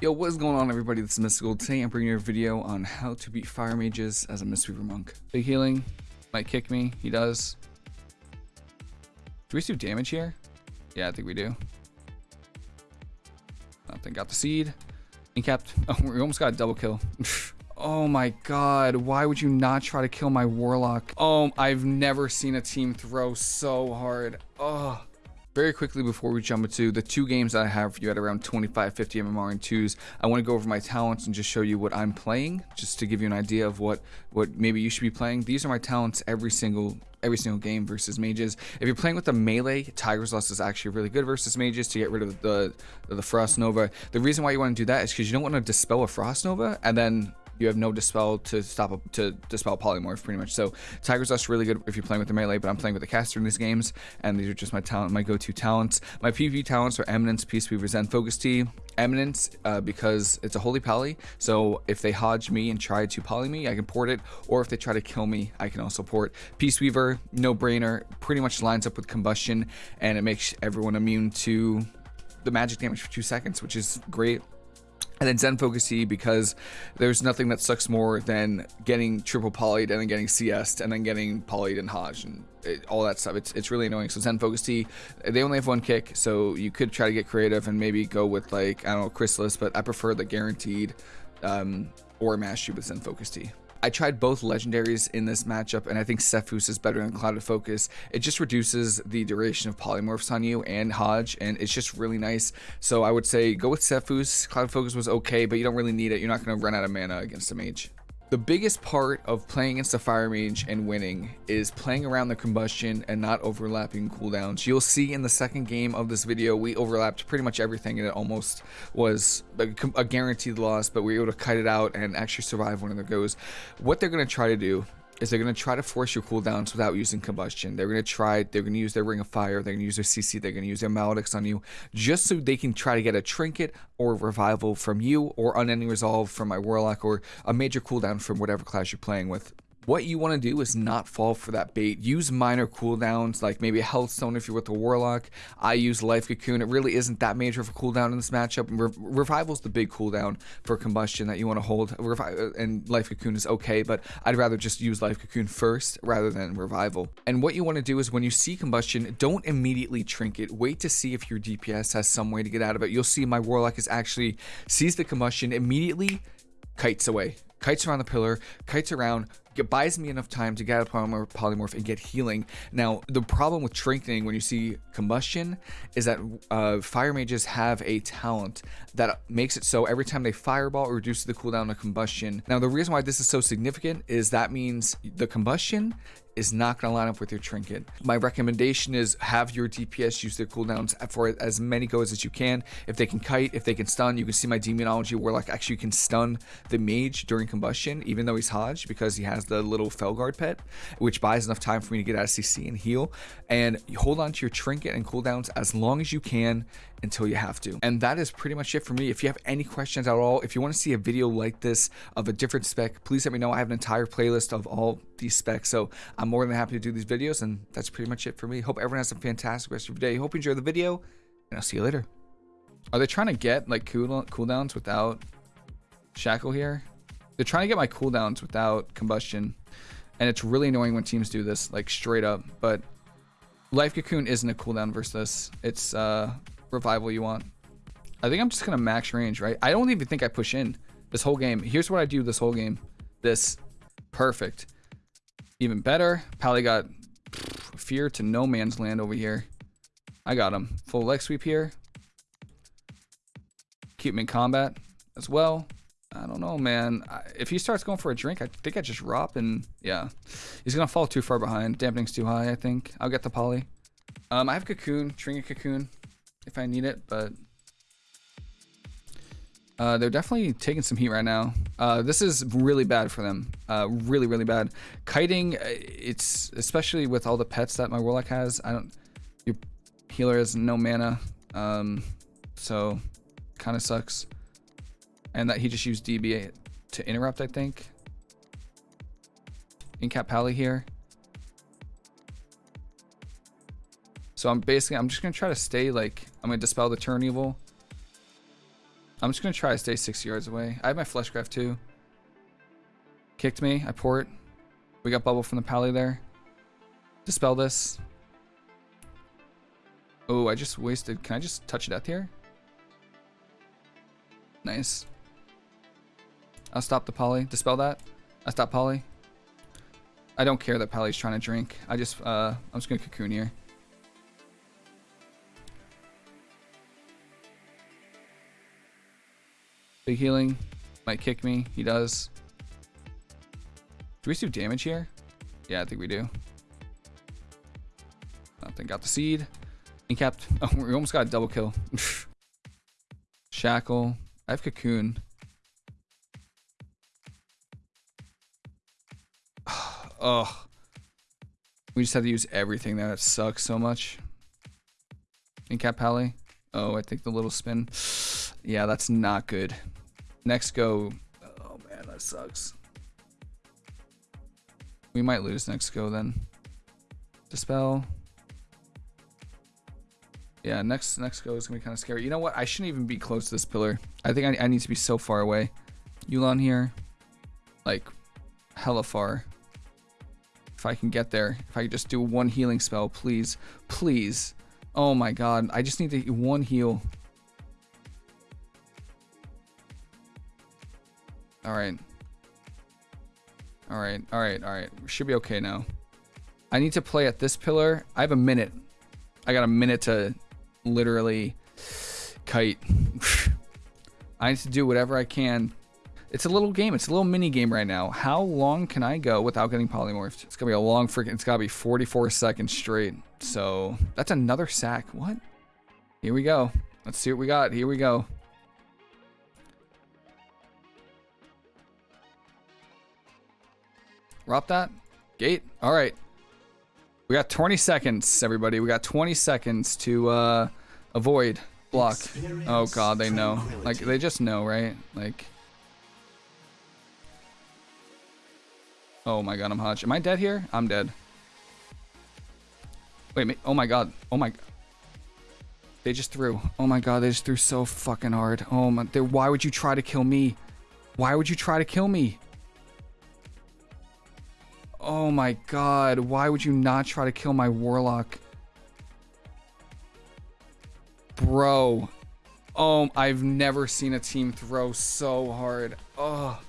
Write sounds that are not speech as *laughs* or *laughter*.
Yo, what is going on everybody? This is Mystical. Today I'm bringing you a video on how to beat Fire Mages as a Mistweaver Monk. Big healing, might kick me, he does. Do we do damage here? Yeah, I think we do. Nothing, got the seed. Incapped, *laughs* oh, we almost got a double kill. *laughs* oh my god, why would you not try to kill my Warlock? Oh, I've never seen a team throw so hard. Oh. Very quickly before we jump into the two games that I have for you at around 25, 50 MMR and 2s, I want to go over my talents and just show you what I'm playing, just to give you an idea of what, what maybe you should be playing. These are my talents every single every single game versus mages. If you're playing with the melee, Tiger's Lust is actually really good versus mages to get rid of the, the Frost Nova. The reason why you want to do that is because you don't want to dispel a Frost Nova and then you have no dispel to stop a, to dispel polymorph pretty much. So Tiger's Lust really good if you're playing with the melee, but I'm playing with the caster in these games, and these are just my talent, my go-to talents. My PvP talents are Eminence, Peace Weaver, Zen Focus Tea. Eminence uh, because it's a holy pally, so if they hodge me and try to poly me, I can port it, or if they try to kill me, I can also port. Peace Weaver, no brainer, pretty much lines up with combustion, and it makes everyone immune to the magic damage for two seconds, which is great. And then Zen Focus Tea because there's nothing that sucks more than getting triple polyed and then getting CS'd and then getting polyed and Hodge and it, all that stuff. It's, it's really annoying. So Zen Focus Tea, they only have one kick, so you could try to get creative and maybe go with like, I don't know, Chrysalis, but I prefer the guaranteed um, or Mastery with Zen Focus Tea. I tried both legendaries in this matchup, and I think Sephuz is better than Clouded Focus. It just reduces the duration of polymorphs on you and Hodge, and it's just really nice. So I would say go with Sephuz. Cloud of Focus was okay, but you don't really need it. You're not going to run out of mana against a mage. The biggest part of playing against a fire mage and winning is playing around the combustion and not overlapping cooldowns. You'll see in the second game of this video, we overlapped pretty much everything and it almost was a, a guaranteed loss, but we were able to cut it out and actually survive one of the goes. What they're going to try to do is they're going to try to force your cooldowns without using combustion. They're going to try, they're going to use their Ring of Fire, they're going to use their CC, they're going to use their Maledict on you, just so they can try to get a Trinket or Revival from you, or Unending Resolve from my Warlock, or a major cooldown from whatever class you're playing with what you want to do is not fall for that bait. Use minor cooldowns, like maybe a health stone if you're with the warlock. I use life cocoon. It really isn't that major of a cooldown in this matchup. Re Revival's the big cooldown for combustion that you want to hold. Revi uh, and life cocoon is okay, but I'd rather just use life cocoon first rather than revival. And what you want to do is when you see combustion, don't immediately trinket. Wait to see if your DPS has some way to get out of it. You'll see my warlock is actually sees the combustion immediately kites away kites around the pillar, kites around, it buys me enough time to get a polymorph and get healing. Now, the problem with strengthening when you see combustion is that uh, fire mages have a talent that makes it so every time they fireball, it reduces the cooldown of combustion. Now, the reason why this is so significant is that means the combustion is not going to line up with your trinket. My recommendation is have your DPS use their cooldowns for as many goes as you can. If they can kite, if they can stun, you can see my demonology warlock actually can stun the mage during combustion, even though he's Hodge, because he has the little Felguard pet, which buys enough time for me to get out of CC and heal. And hold on to your trinket and cooldowns as long as you can until you have to. And that is pretty much it for me. If you have any questions at all, if you want to see a video like this of a different spec, please let me know. I have an entire playlist of all these specs. So I'm more than happy to do these videos. And that's pretty much it for me. Hope everyone has a fantastic rest of your day. Hope you enjoy the video and I'll see you later. Are they trying to get like cool cooldowns without shackle here? They're trying to get my cooldowns without combustion. And it's really annoying when teams do this, like straight up. But Life Cocoon isn't a cooldown versus this. It's uh, revival you want. I think I'm just going to max range, right? I don't even think I push in this whole game. Here's what I do this whole game. This. Perfect. Even better. Pally got fear to no man's land over here. I got him. Full leg sweep here. Keep him in combat as well. I don't know, man. If he starts going for a drink, I think I just drop and yeah. He's going to fall too far behind. Dampening's too high, I think. I'll get the poly. Um, I have Cocoon, Trinket Cocoon if I need it, but uh, they're definitely taking some heat right now. Uh, this is really bad for them. Uh, really, really bad. Kiting, uh, it's especially with all the pets that my warlock has. I don't. Your healer has no mana, um, so kind of sucks. And that he just used DB to interrupt, I think. Incap Pally here. So I'm basically, I'm just going to try to stay like, I'm going to dispel the turn evil. I'm just gonna try to stay six yards away. I have my fleshcraft too. Kicked me. I port. We got bubble from the pally there. Dispel this. Oh, I just wasted. Can I just touch death here? Nice. I'll stop the poly. Dispel that. I stop poly. I don't care that Pally's trying to drink. I just, uh, I'm just gonna cocoon here. Big healing. Might kick me. He does. Do we do damage here? Yeah, I think we do. Nothing. Got the seed. Incapped. *laughs* Oh, we almost got a double kill. *laughs* Shackle. I have cocoon. Ugh. We just have to use everything there. That sucks so much. Incap Pally. Oh, I think the little spin. Yeah, that's not good. Next go. Oh man, that sucks. We might lose next go then. Dispel. Yeah, next next go is gonna be kind of scary. You know what? I shouldn't even be close to this pillar. I think I, I need to be so far away. Yu'lon here, like hella far. If I can get there, if I could just do one healing spell, please, please. Oh my god, I just need to one heal. All right. All right, all right, all right. We should be okay now. I need to play at this pillar. I have a minute. I got a minute to literally kite. *sighs* I need to do whatever I can. It's a little game. It's a little mini game right now. How long can I go without getting polymorphed? It's gonna be a long freaking. It's gotta be 44 seconds straight. So that's another sack. What? Here we go. Let's see what we got. Here we go. Drop that. Gate. All right. We got 20 seconds, everybody. We got 20 seconds to uh, avoid block. Oh god, they know. Like they just know, right? Like. Oh my god, I'm hotch. Am I dead here? I'm dead. Wait, oh my god. Oh my. They just threw. Oh my god, they just threw so fucking hard. Oh my. They, why would you try to kill me? Why would you try to kill me? Oh my god, why would you not try to kill my warlock? Bro. Oh, I've never seen a team throw so hard. Oh.